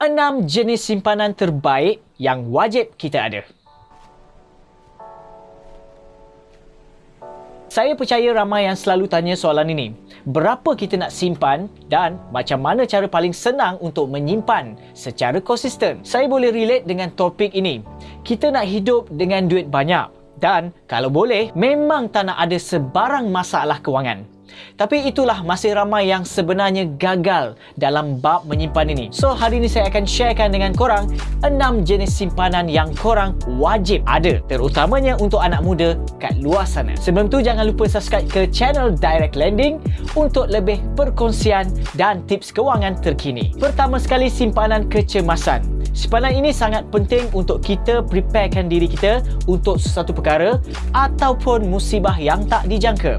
6 jenis simpanan terbaik yang wajib kita ada. Saya percaya ramai yang selalu tanya soalan ini. Berapa kita nak simpan dan macam mana cara paling senang untuk menyimpan secara konsisten? Saya boleh relate dengan topik ini. Kita nak hidup dengan duit banyak dan kalau boleh memang tak nak ada sebarang masalah kewangan. Tapi itulah masih ramai yang sebenarnya gagal dalam bab menyimpan ini. So hari ini saya akan sharekan dengan korang 6 jenis simpanan yang korang wajib ada terutamanya untuk anak muda kat luar sana. Sebelum tu jangan lupa subscribe ke channel Direct Lending untuk lebih perkongsian dan tips kewangan terkini. Pertama sekali simpanan kecemasan. Simpanan ini sangat penting untuk kita preparekan diri kita untuk sesuatu perkara ataupun musibah yang tak dijangka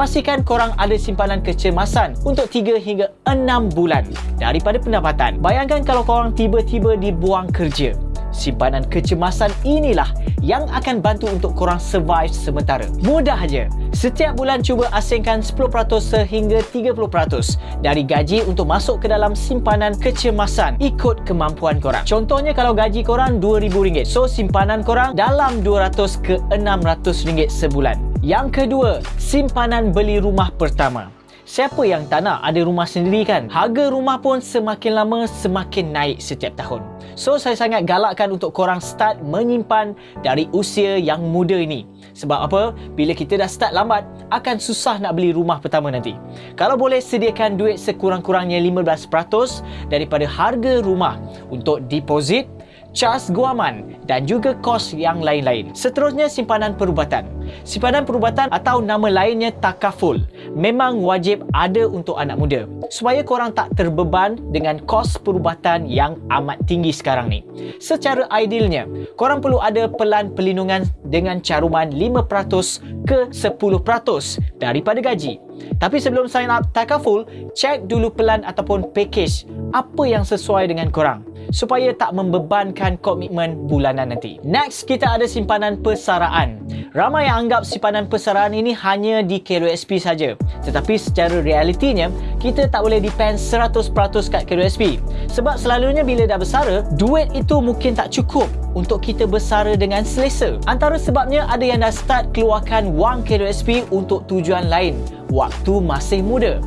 pastikan korang ada simpanan kecemasan untuk 3 hingga 6 bulan daripada pendapatan. Bayangkan kalau korang tiba-tiba dibuang kerja. Simpanan kecemasan inilah yang akan bantu untuk korang survive sementara. Mudah aja. Setiap bulan cuba asingkan 10% sehingga 30% dari gaji untuk masuk ke dalam simpanan kecemasan ikut kemampuan korang. Contohnya kalau gaji korang RM2,000, so simpanan korang dalam RM200 ke RM600 sebulan. Yang kedua, simpanan beli rumah pertama. Siapa yang tak nak ada rumah sendiri kan? Harga rumah pun semakin lama semakin naik setiap tahun. So, saya sangat galakkan untuk korang start menyimpan dari usia yang muda ini. Sebab apa? Bila kita dah start lambat, akan susah nak beli rumah pertama nanti. Kalau boleh, sediakan duit sekurang-kurangnya 15% daripada harga rumah untuk deposit, cas guaman dan juga kos yang lain-lain. Seterusnya simpanan perubatan. Simpanan perubatan atau nama lainnya takaful memang wajib ada untuk anak muda supaya korang tak terbeban dengan kos perubatan yang amat tinggi sekarang ni. Secara idealnya, korang perlu ada pelan perlindungan dengan caruman 5% ke 10% daripada gaji. Tapi sebelum sign up takaful, cek dulu pelan ataupun package apa yang sesuai dengan korang supaya tak membebankan komitmen bulanan nanti. Next, kita ada simpanan persaraan. Ramai yang anggap simpanan persaraan ini hanya di KRSP saja. Tetapi secara realitinya, kita tak boleh depend 100% kat KRSP. Sebab selalunya bila dah bersara, duit itu mungkin tak cukup untuk kita bersara dengan selesa. Antara sebabnya ada yang dah start keluarkan wang KRSP untuk tujuan lain waktu masih muda.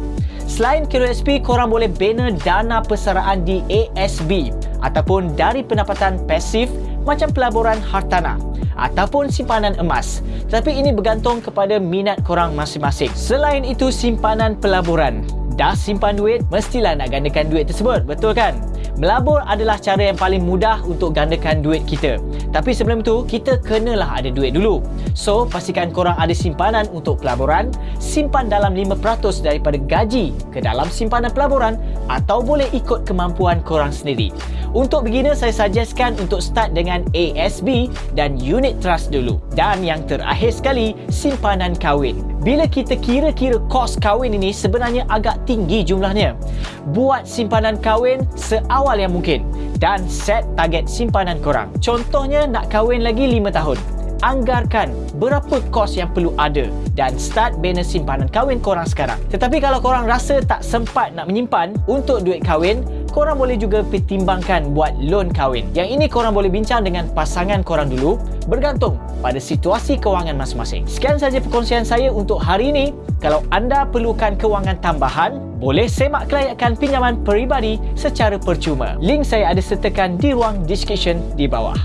Selain KRSP, korang boleh bina dana persaraan di ASB ataupun dari pendapatan pasif macam pelaburan hartanah ataupun simpanan emas. Tapi ini bergantung kepada minat korang masing-masing. Selain itu, simpanan pelaburan. Dah simpan duit, mestilah nak gandakan duit tersebut, betul kan? Melabur adalah cara yang paling mudah untuk gandakan duit kita. Tapi sebelum itu, kita kenalah ada duit dulu. So, pastikan korang ada simpanan untuk pelaburan, simpan dalam 5% daripada gaji ke dalam simpanan pelaburan atau boleh ikut kemampuan korang sendiri. Untuk beginner, saya suggestkan untuk start dengan ASB dan unit trust dulu. Dan yang terakhir sekali, simpanan kahwin. Bila kita kira-kira kos kahwin ini sebenarnya agak tinggi jumlahnya. Buat simpanan kahwin seawal yang mungkin dan set target simpanan korang. Contohnya nak kahwin lagi 5 tahun. Anggarkan berapa kos yang perlu ada dan start bina simpanan kahwin korang sekarang. Tetapi kalau korang rasa tak sempat nak menyimpan untuk duit kahwin, korang boleh juga pertimbangkan buat loan kahwin. Yang ini korang boleh bincang dengan pasangan korang dulu bergantung pada situasi kewangan masing-masing. Sekian saja perkongsian saya untuk hari ini. Kalau anda perlukan kewangan tambahan, boleh semak kelayakan pinjaman peribadi secara percuma. Link saya ada sertakan di ruang description di bawah.